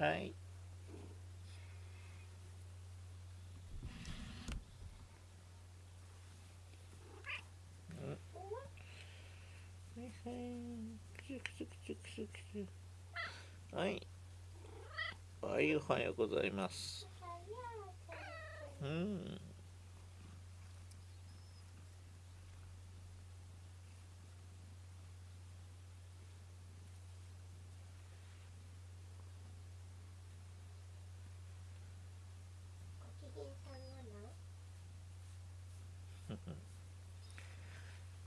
はい。はい、おはようございます。うん。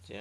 ジ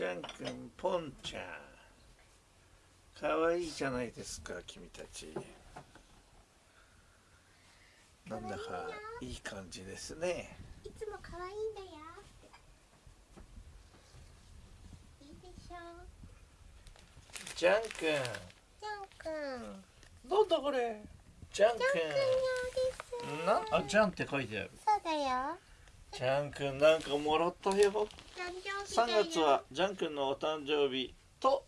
ャン君。うん。ジャン君、ポンちゃん。かわいいじゃないですか、君たち。なんだかいい感じですね。いつも可愛いんだよ。いいでしょジャン君、ジャン君。なんだこれ。ジャンジャン君用です。君。な、あ、ジャンって書いてある。そうだよ。ジャン君、なんかもらったよ。誕生日だ3よ。月はジャン君のお誕生日と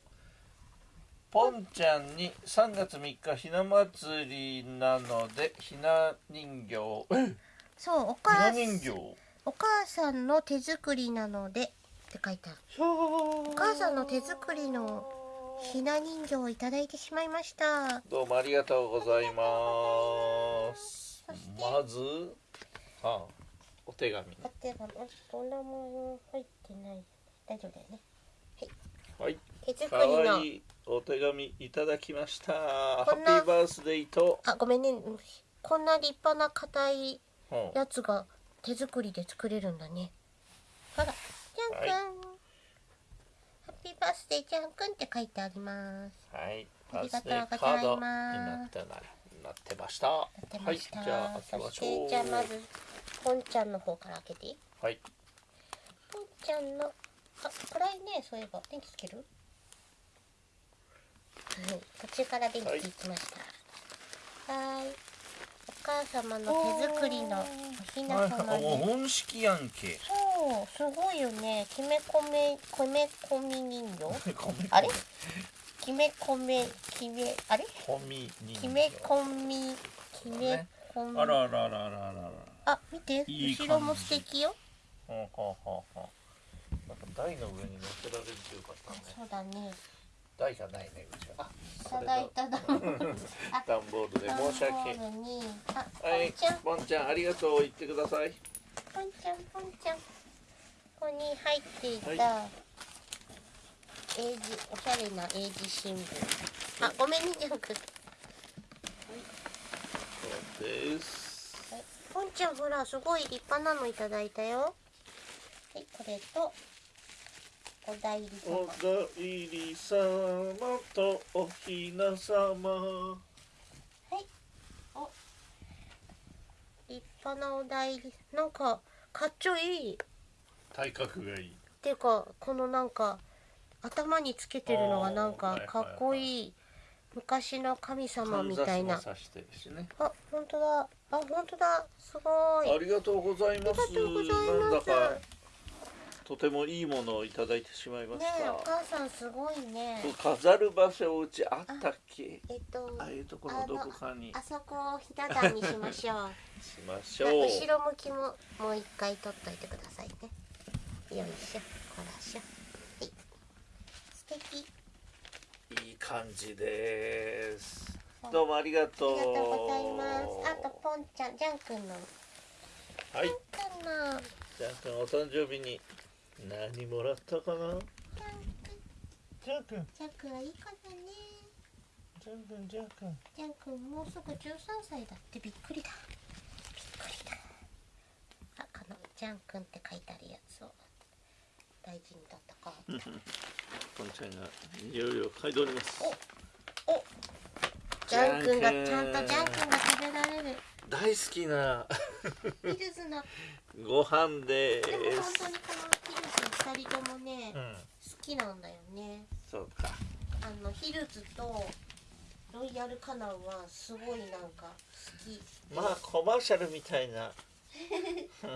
ポンちゃんに3月3日ひな祭りなのでひな人形えそう、おひな母人形お母さんの手作りなのでって書いてある。おお母さんの手作りのひな人形をいただいてしまいました。どうもありがとうございますまずあお手紙お手紙、お名前入ってない。大丈夫だよね。はい手作かりのわい。いお手紙いただきましたハこんなッピーバースデーと、あ、ごめんね。こんな立派な硬いうんやつが手作りで作れるんだね。ほら、ジャン君、はいハッピーバースデージャン君って書いてあります。はい、ありがとうございますなってました。はい、じゃあ開けましょう。じゃあまず、ポンちゃんの方から開けていい？はい、ポンちゃんの、あ、暗いね、そういえば。電気つける？はい、途中から電気つきました。はーい。お母様の手作りのおひなはい、様あもうで。本式やんけ。そう、すごいよね。きめこめ、こめこみ人形？あれ？きめこめ、きめ、あれ？コミ人形きめこみ、きめこみ。あらあらあらあらあらあら。あ、見て、いい後ろも素敵よ。ほうほうほうほう。なんか台の上に乗せられるとよかったね。そうだね。台がないね、うちは。あ、いただいただ。あ 段ボールで申し訳。はいンちゃん、、ボンちゃん、ありがとう、言ってください。ポンちゃん、ポンちゃん。ここに入っていた。は英字、おしゃれな英字新聞。あ、ごめんね、ジャンク。そうです。ちゃん、ほら、すごい立派なのいただいたよ。はい、これと。お代理様。お代理様とおひな様立派なお代理なんかかっちょいい。っ体格がいい。ていうかこのなんか頭につけてるのがなんかかっこいい昔の神様みたいな。あ本当だ。あ本当だ。すごい。ありがとうございます。ありがとうございます。なんだかとてもいいものをいただいてしまいましねえおた、母さんすごいね。飾る場所うちあったっけ？えっとああいうところのどこかに。あそこをひな壇にしましょう。しましょう。後ろ向きももう一回取っといてくださいね。よいしょこらしょ。はい。素敵いい感じです。どうもありがあとう。りがとうございます。あとポンちゃんジャン君の。はい。ジャン君の。ジャン君お誕生日に何もらったかな？ジャン君。ジャン君。はいい子だね。ジャン君ジャン君。ジャン君もうすぐ13歳だってびっくりだ。びっくりだ。あこのジャン君って書いてあるやつを大事に取ったこうポンちゃんがいろいろ嗅いでおります。ジャン君がちゃんとジャン君が食べられる。大好きなヒルズの。ご飯ででも本す当にこのヒルズ二人ともね、好うん。きなんだよね。そうか。あのヒルズとロイヤルカナンはすごいなんか好き。まあコマーシャルみたいな。お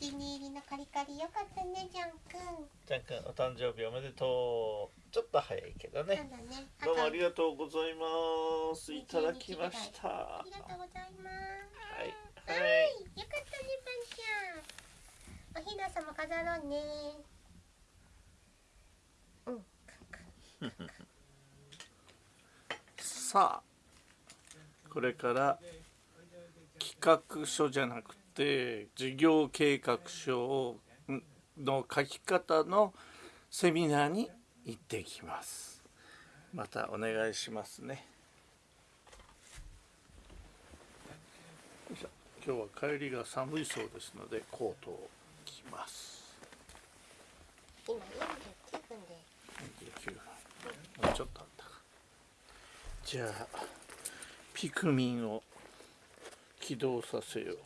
気に入りのカリカリよかったねジャン君ジャン君お誕生日おめでとう。ちょっと早いけどね。なんだね。どうもありががとうございます。いただきました。はありがとうございます。い。は、はい。よかったねパンちゃん。おひなさま飾ろうね。うん さあこれから企画書じゃなくて事業計画書の書き方のセミナーに行ってきます。またお願いしますね。今日は帰りが寒いそうですのでコートを着ます。今49分で29分。もうちょっとあったか。じゃあピクミンを起動させよう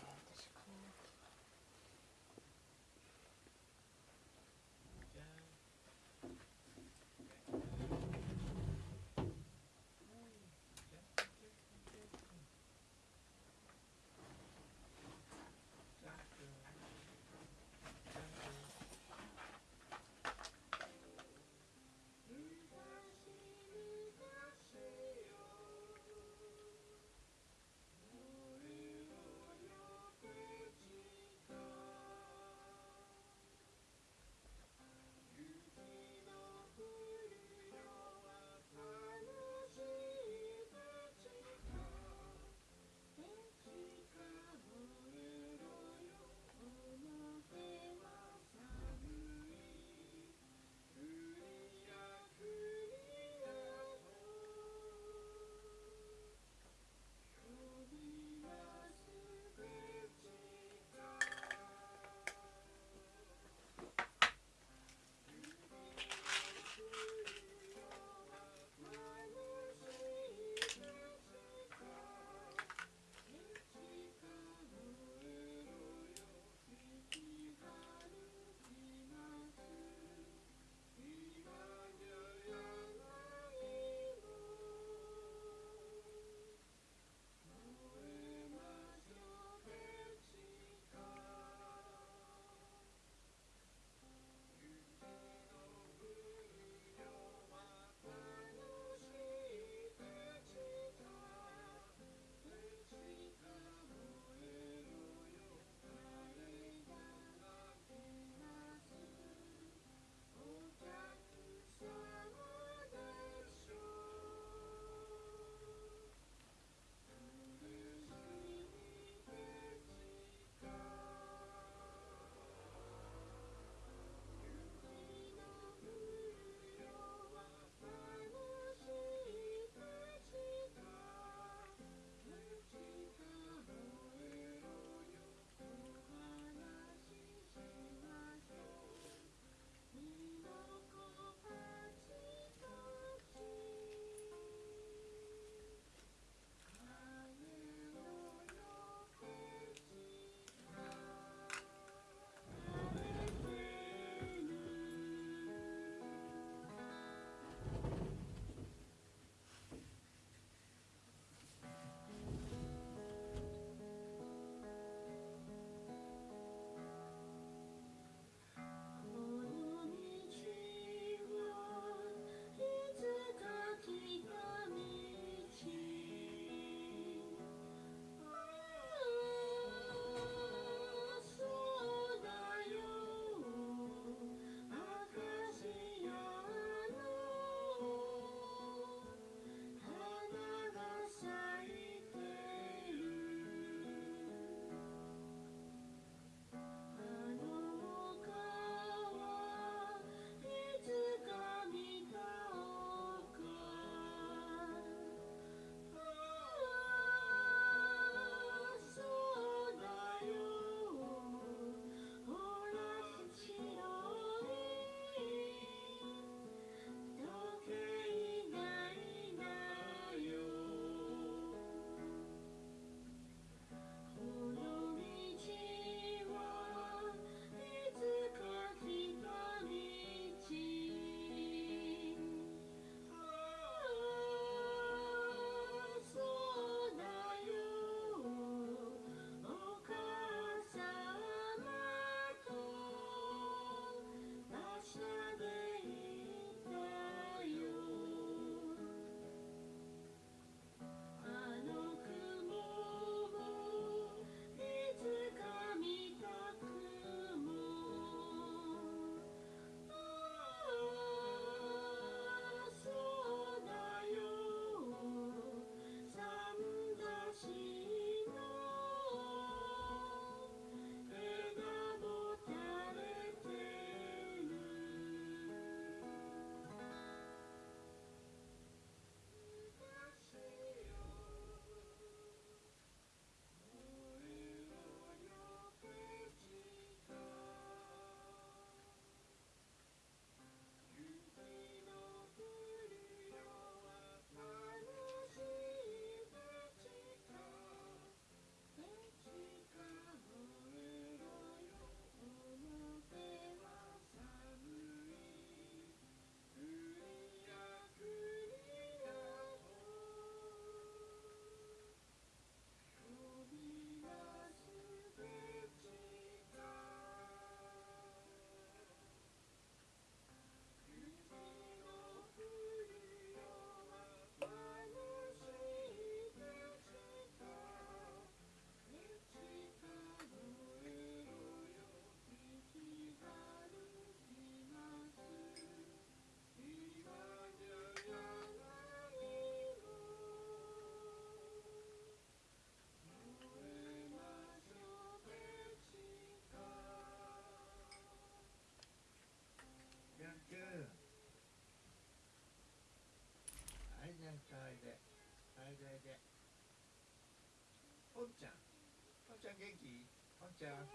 ちゃん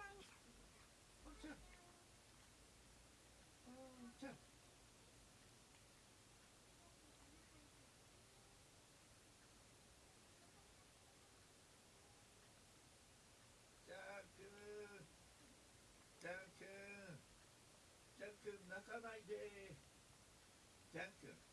おちゃんおちゃんちゃんくんちゃんくんちゃんくん泣かないでちゃんくん